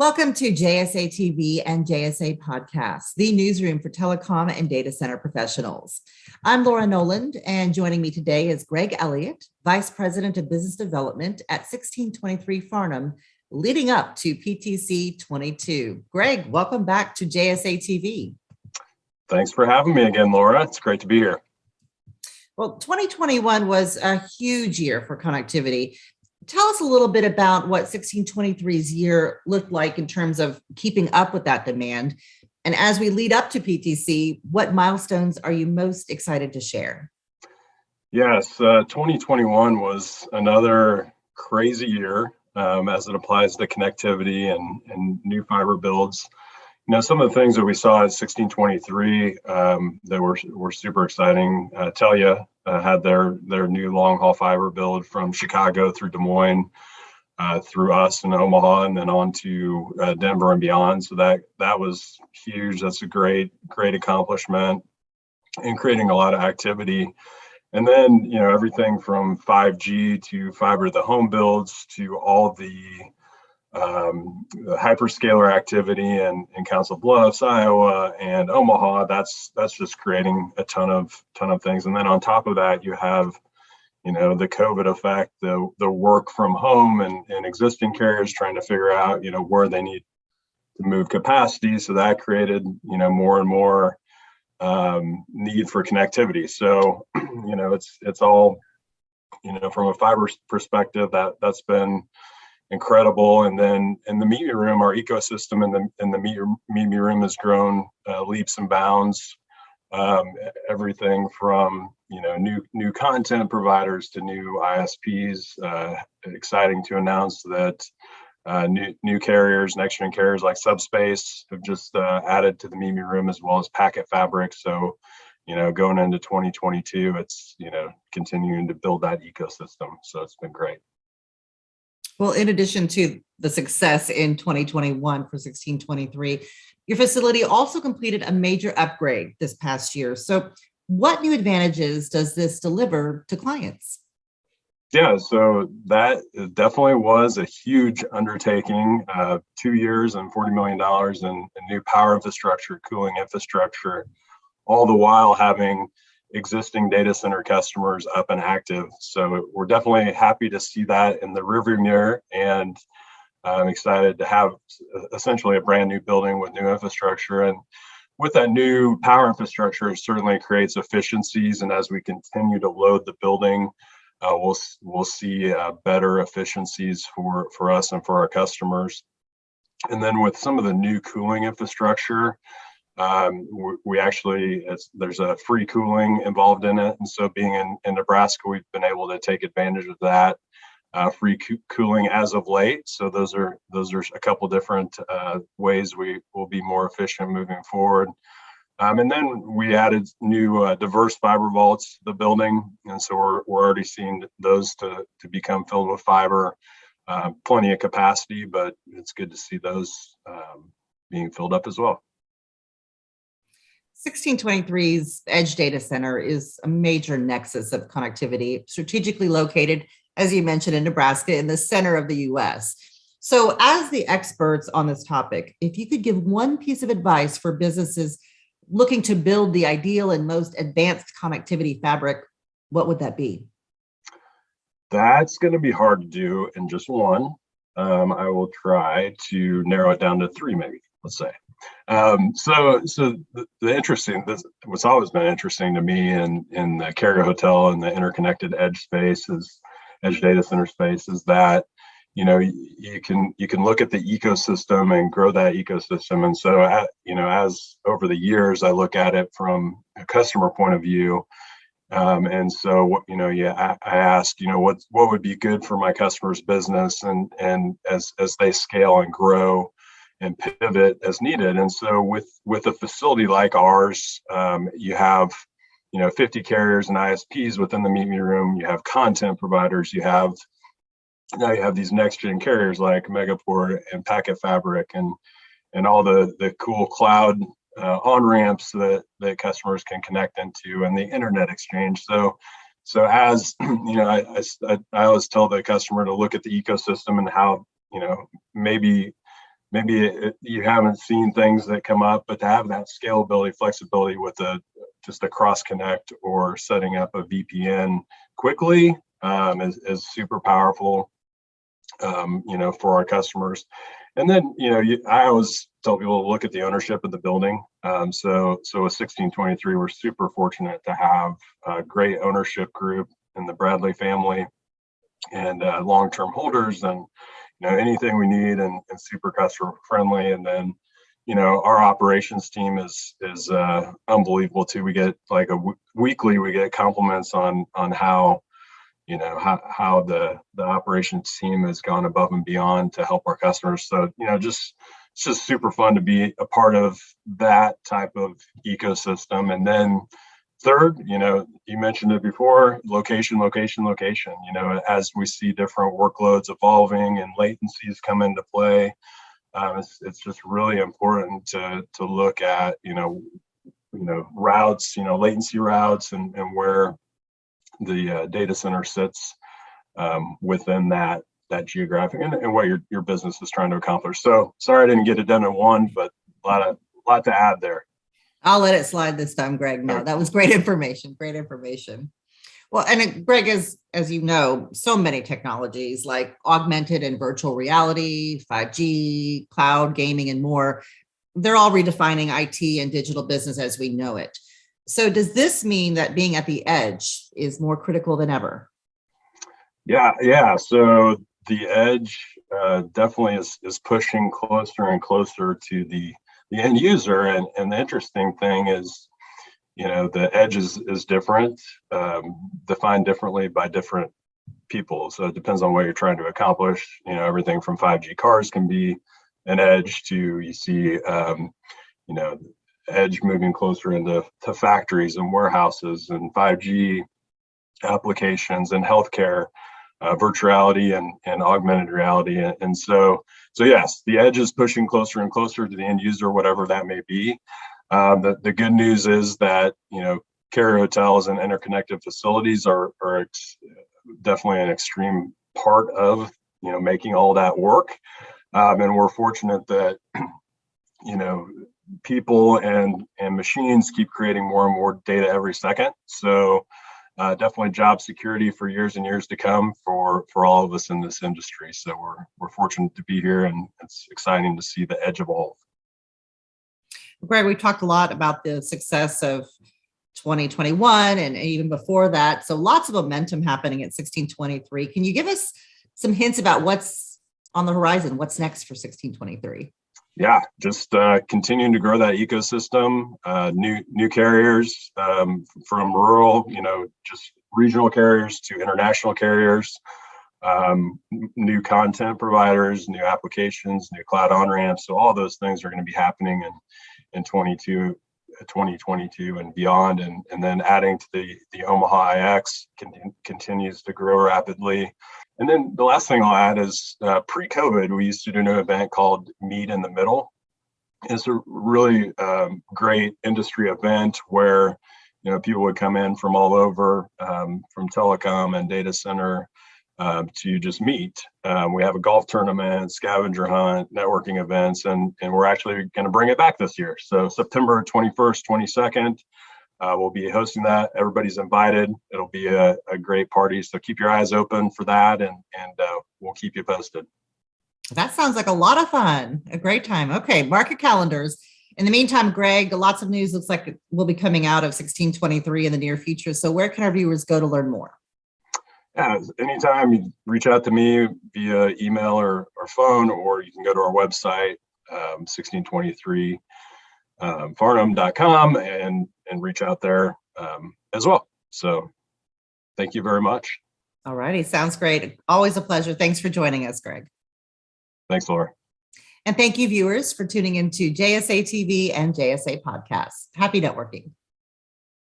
Welcome to JSA TV and JSA Podcast, the newsroom for telecom and data center professionals. I'm Laura Noland, and joining me today is Greg Elliott, Vice President of Business Development at 1623 Farnam, leading up to PTC 22. Greg, welcome back to JSA TV. Thanks for having me again, Laura. It's great to be here. Well, 2021 was a huge year for connectivity tell us a little bit about what 1623's year looked like in terms of keeping up with that demand. And as we lead up to PTC, what milestones are you most excited to share? Yes, uh, 2021 was another crazy year um, as it applies to connectivity and, and new fiber builds. You know, some of the things that we saw at 1623 um, that were, were super exciting. Uh, Telia uh, had their their new long haul fiber build from Chicago through Des Moines, uh, through us in Omaha, and then on to uh, Denver and beyond. So that that was huge. That's a great great accomplishment, and creating a lot of activity. And then you know everything from 5G to fiber the home builds to all the um, the hyperscaler activity in, in Council Bluffs, Iowa, and Omaha. That's that's just creating a ton of ton of things. And then on top of that, you have, you know, the COVID effect, the the work from home, and, and existing carriers trying to figure out, you know, where they need to move capacity. So that created, you know, more and more um, need for connectivity. So, you know, it's it's all, you know, from a fiber perspective, that that's been incredible. And then in the meet me room, our ecosystem in the in the media, meet me room has grown uh, leaps and bounds. Um, everything from you know new new content providers to new ISPs. Uh, exciting to announce that uh, new new carriers, next gen carriers like Subspace have just uh, added to the meet me room as well as PacketFabric. So you know going into 2022, it's you know continuing to build that ecosystem. So it's been great. Well, in addition to the success in 2021 for 1623, your facility also completed a major upgrade this past year. So what new advantages does this deliver to clients? Yeah, so that definitely was a huge undertaking, uh, two years and $40 million in, in new power infrastructure, cooling infrastructure, all the while having existing data center customers up and active. So we're definitely happy to see that in the rearview mirror and I'm excited to have essentially a brand new building with new infrastructure. And with that new power infrastructure, it certainly creates efficiencies. And as we continue to load the building, uh, we'll we'll see uh, better efficiencies for for us and for our customers. And then with some of the new cooling infrastructure, um, we, we, actually, there's a free cooling involved in it. And so being in, in Nebraska, we've been able to take advantage of that uh, free co cooling as of late. So those are those are a couple different uh, ways we will be more efficient moving forward. Um, and then we added new uh, diverse fiber vaults to the building. And so we're, we're already seeing those to, to become filled with fiber. Uh, plenty of capacity, but it's good to see those um, being filled up as well. 1623's Edge Data Center is a major nexus of connectivity, strategically located, as you mentioned, in Nebraska, in the center of the US. So as the experts on this topic, if you could give one piece of advice for businesses looking to build the ideal and most advanced connectivity fabric, what would that be? That's going to be hard to do in just one. Um, I will try to narrow it down to three, maybe, let's say. Um, so, so the, the, interesting, this, what's always been interesting to me in in the carrier hotel and the interconnected edge space is edge data center space is that you know you can you can look at the ecosystem and grow that ecosystem and so you know as over the years i look at it from a customer point of view um, and so you know yeah I, I ask you know what what would be good for my customers business and and as as they scale and grow and pivot as needed. And so with with a facility like ours, um, you have you know 50 carriers and ISPs within the meet me room. You have content providers. You have now you have these next gen carriers like Megaport and PacketFabric and and all the the cool cloud uh, on ramps that that customers can connect into and the internet exchange. So so as you know, I, I, I always tell the customer to look at the ecosystem and how you know maybe maybe it, you haven't seen things that come up, but to have that scalability, flexibility with a just a cross connect or setting up a VPN quickly um, is, is super powerful, um, you know, for our customers. And then, you know, you, I always tell people to look at the ownership of the building. Um, so, so with 1623, we're super fortunate to have a great ownership group in the Bradley family and uh, long-term holders and, you know, anything we need and, and super customer friendly. And then, you know, our operations team is is uh, unbelievable too. We get like a weekly, we get compliments on on how you know how, how the the operations team has gone above and beyond to help our customers so you know just it's just super fun to be a part of that type of ecosystem and then third you know you mentioned it before location location location you know as we see different workloads evolving and latencies come into play um, it's, it's just really important to to look at you know you know routes you know latency routes and and where the uh, data center sits um, within that that geographic and, and what your, your business is trying to accomplish. So sorry I didn't get it done in one, but a lot of lot to add there. I'll let it slide this time, Greg. No, that was great information. Great information. Well, and it, Greg, as as you know, so many technologies like augmented and virtual reality, 5G, cloud gaming, and more, they're all redefining IT and digital business as we know it. So does this mean that being at the edge is more critical than ever? Yeah, yeah. So the edge uh, definitely is, is pushing closer and closer to the, the end user. And, and the interesting thing is, you know, the edge is, is different, um, defined differently by different people. So it depends on what you're trying to accomplish. You know, everything from 5G cars can be an edge to you see, um, you know, edge moving closer into to factories and warehouses and 5G applications and healthcare, uh, virtuality and, and augmented reality. And, and, so, so yes, the edge is pushing closer and closer to the end user, whatever that may be. Um, the, the good news is that, you know, carrier hotels and interconnected facilities are, are definitely an extreme part of, you know, making all that work. Um, and we're fortunate that, you know, people and and machines keep creating more and more data every second. So uh, definitely job security for years and years to come for for all of us in this industry. So we're we're fortunate to be here, and it's exciting to see the edge evolve. Greg, we talked a lot about the success of 2021 and even before that. So lots of momentum happening at 1623. Can you give us some hints about what's on the horizon? What's next for 1623? Yeah, just uh, continuing to grow that ecosystem. Uh, new new carriers um, from rural, you know, just regional carriers to international carriers. Um, new content providers, new applications, new cloud on ramps. So all those things are going to be happening in in 22, 2022 and beyond. And and then adding to the the Omaha IX con continues to grow rapidly. And then the last thing I'll add is uh, pre-COVID, we used to do an event called Meet in the Middle. It's a really um, great industry event where you know people would come in from all over, um, from telecom and data center, uh, to just meet. Um, we have a golf tournament, scavenger hunt, networking events, and and we're actually going to bring it back this year. So September 21st, 22nd, uh, we'll be hosting that. Everybody's invited. It'll be a, a, great party. So keep your eyes open for that and, and uh, we'll keep you posted. That sounds like a lot of fun. A great time. Okay, market calendars. In the meantime, Greg, lots of news looks like it will be coming out of 1623 in the near future. So where can our viewers go to learn more? Yeah, anytime you reach out to me via email or, or phone, or you can go to our website, um, 1623 um, and and reach out there um, as well. So thank you very much. All righty. Sounds great. Always a pleasure. Thanks for joining us, Greg. Thanks, Laura. And thank you, viewers, for tuning into JSA TV and JSA Podcasts. Happy networking.